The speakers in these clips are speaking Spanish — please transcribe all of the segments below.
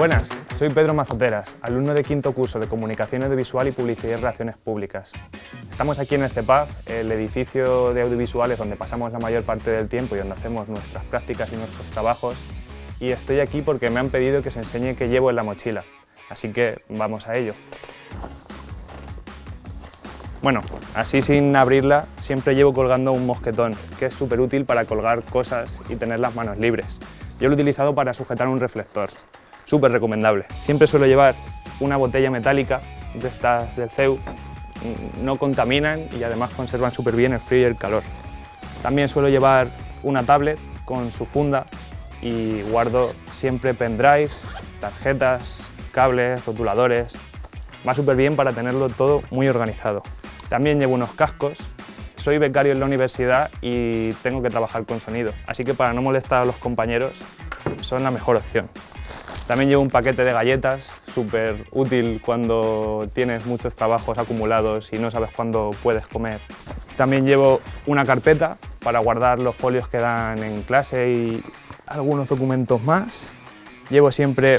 Buenas, soy Pedro Mazoteras, alumno de quinto curso de Comunicación Audiovisual y Publicidad y Relaciones Públicas. Estamos aquí en el CEPAP, el edificio de audiovisuales donde pasamos la mayor parte del tiempo y donde hacemos nuestras prácticas y nuestros trabajos. Y estoy aquí porque me han pedido que os enseñe qué llevo en la mochila, así que vamos a ello. Bueno, así sin abrirla, siempre llevo colgando un mosquetón, que es súper útil para colgar cosas y tener las manos libres. Yo lo he utilizado para sujetar un reflector, súper recomendable. Siempre suelo llevar una botella metálica de estas del CEU, no contaminan y además conservan súper bien el frío y el calor. También suelo llevar una tablet con su funda y guardo siempre pendrives, tarjetas, cables, rotuladores. Va súper bien para tenerlo todo muy organizado. También llevo unos cascos. Soy becario en la universidad y tengo que trabajar con sonido, así que para no molestar a los compañeros son la mejor opción. También llevo un paquete de galletas, súper útil cuando tienes muchos trabajos acumulados y no sabes cuándo puedes comer. También llevo una carpeta para guardar los folios que dan en clase y algunos documentos más. Llevo siempre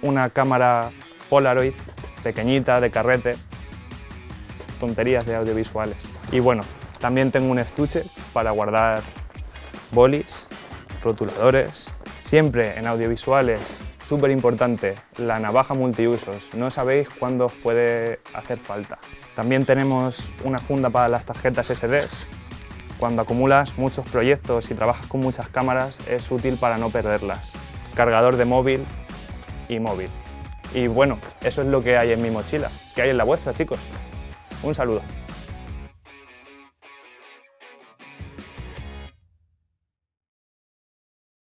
una cámara Polaroid pequeñita, de carrete, tonterías de audiovisuales. Y bueno, también tengo un estuche para guardar bolis, rotuladores. Siempre en audiovisuales, súper importante, la navaja multiusos. No sabéis cuándo os puede hacer falta. También tenemos una funda para las tarjetas SDs. Cuando acumulas muchos proyectos y trabajas con muchas cámaras, es útil para no perderlas. Cargador de móvil y móvil. Y bueno, eso es lo que hay en mi mochila. ¿Qué hay en la vuestra, chicos? Un saludo.